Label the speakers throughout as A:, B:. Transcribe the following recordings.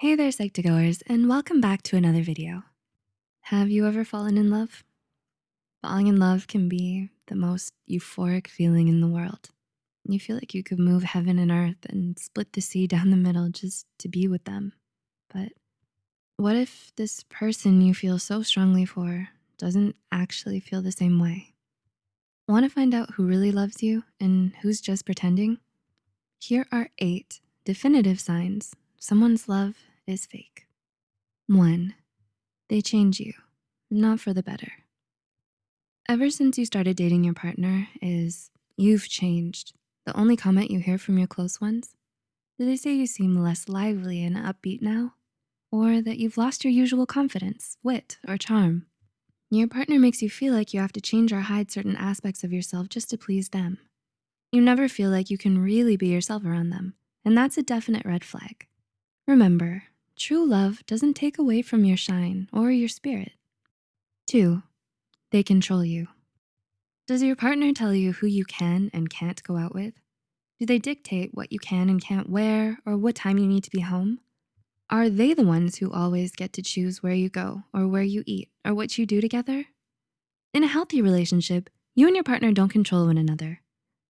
A: Hey there, Psych2Goers, and welcome back to another video. Have you ever fallen in love? Falling in love can be the most euphoric feeling in the world. You feel like you could move heaven and earth and split the sea down the middle just to be with them. But what if this person you feel so strongly for doesn't actually feel the same way? Wanna find out who really loves you and who's just pretending? Here are eight definitive signs someone's love is fake. One, they change you, not for the better. Ever since you started dating your partner is, you've changed. The only comment you hear from your close ones? Do they say you seem less lively and upbeat now? Or that you've lost your usual confidence, wit, or charm? Your partner makes you feel like you have to change or hide certain aspects of yourself just to please them. You never feel like you can really be yourself around them, and that's a definite red flag. Remember, true love doesn't take away from your shine or your spirit. Two, they control you. Does your partner tell you who you can and can't go out with? Do they dictate what you can and can't wear or what time you need to be home? Are they the ones who always get to choose where you go or where you eat or what you do together? In a healthy relationship, you and your partner don't control one another.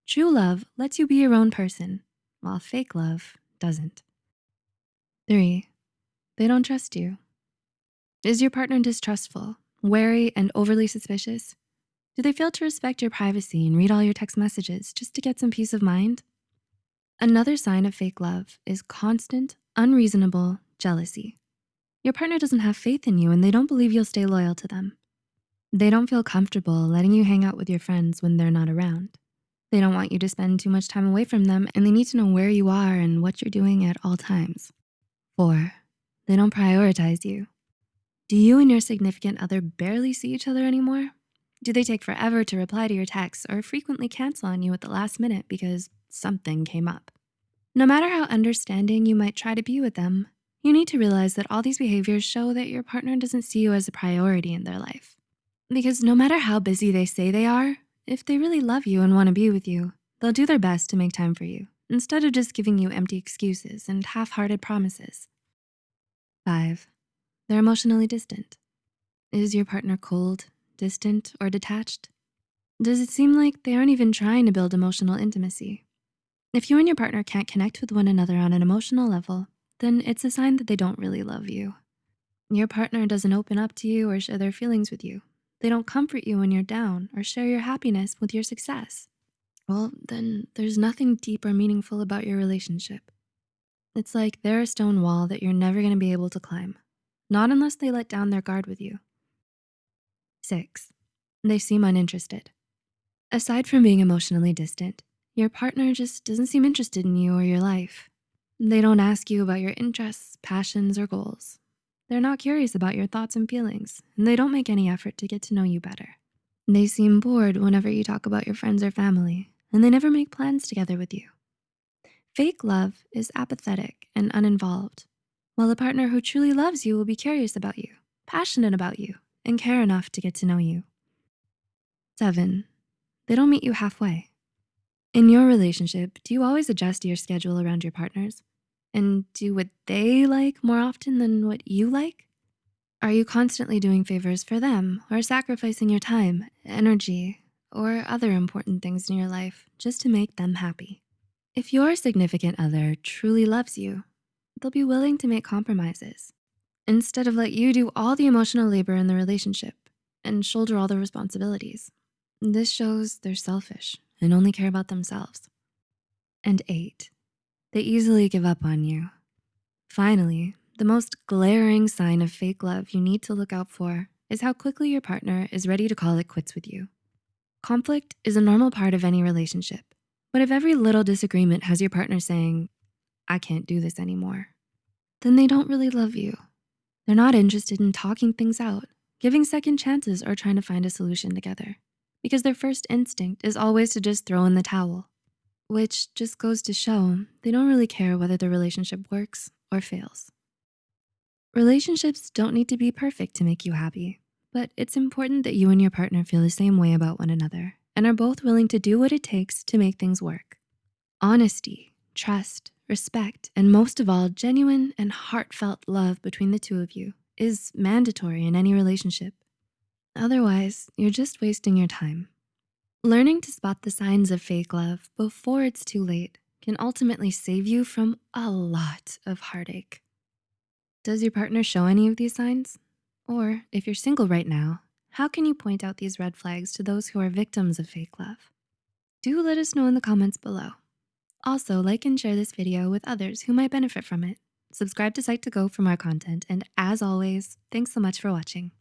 A: True love lets you be your own person, while fake love doesn't. Three, they don't trust you. Is your partner distrustful, wary, and overly suspicious? Do they fail to respect your privacy and read all your text messages just to get some peace of mind? Another sign of fake love is constant, unreasonable jealousy. Your partner doesn't have faith in you and they don't believe you'll stay loyal to them. They don't feel comfortable letting you hang out with your friends when they're not around. They don't want you to spend too much time away from them and they need to know where you are and what you're doing at all times. Four, they don't prioritize you. Do you and your significant other barely see each other anymore? Do they take forever to reply to your texts or frequently cancel on you at the last minute because something came up? No matter how understanding you might try to be with them, you need to realize that all these behaviors show that your partner doesn't see you as a priority in their life. Because no matter how busy they say they are, if they really love you and wanna be with you, they'll do their best to make time for you instead of just giving you empty excuses and half-hearted promises. Five, they're emotionally distant. Is your partner cold, distant, or detached? Does it seem like they aren't even trying to build emotional intimacy? If you and your partner can't connect with one another on an emotional level, then it's a sign that they don't really love you. Your partner doesn't open up to you or share their feelings with you. They don't comfort you when you're down or share your happiness with your success. Well, then there's nothing deep or meaningful about your relationship. It's like they're a stone wall that you're never gonna be able to climb, not unless they let down their guard with you. Six, they seem uninterested. Aside from being emotionally distant, your partner just doesn't seem interested in you or your life. They don't ask you about your interests, passions, or goals. They're not curious about your thoughts and feelings, and they don't make any effort to get to know you better. They seem bored whenever you talk about your friends or family, and they never make plans together with you. Fake love is apathetic and uninvolved, while a partner who truly loves you will be curious about you, passionate about you, and care enough to get to know you. Seven, they don't meet you halfway. In your relationship, do you always adjust your schedule around your partner's? And do what they like more often than what you like? Are you constantly doing favors for them or sacrificing your time, energy, or other important things in your life just to make them happy? If your significant other truly loves you, they'll be willing to make compromises instead of let you do all the emotional labor in the relationship and shoulder all the responsibilities. This shows they're selfish and only care about themselves. And eight, they easily give up on you. Finally, the most glaring sign of fake love you need to look out for is how quickly your partner is ready to call it quits with you. Conflict is a normal part of any relationship, but if every little disagreement has your partner saying, I can't do this anymore, then they don't really love you. They're not interested in talking things out, giving second chances or trying to find a solution together because their first instinct is always to just throw in the towel, which just goes to show they don't really care whether the relationship works or fails. Relationships don't need to be perfect to make you happy, but it's important that you and your partner feel the same way about one another and are both willing to do what it takes to make things work. Honesty, trust, Respect, and most of all, genuine and heartfelt love between the two of you is mandatory in any relationship. Otherwise, you're just wasting your time. Learning to spot the signs of fake love before it's too late can ultimately save you from a lot of heartache. Does your partner show any of these signs? Or if you're single right now, how can you point out these red flags to those who are victims of fake love? Do let us know in the comments below. Also, like and share this video with others who might benefit from it. Subscribe to Psych2Go for more content, and as always, thanks so much for watching.